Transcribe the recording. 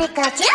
Pikachu?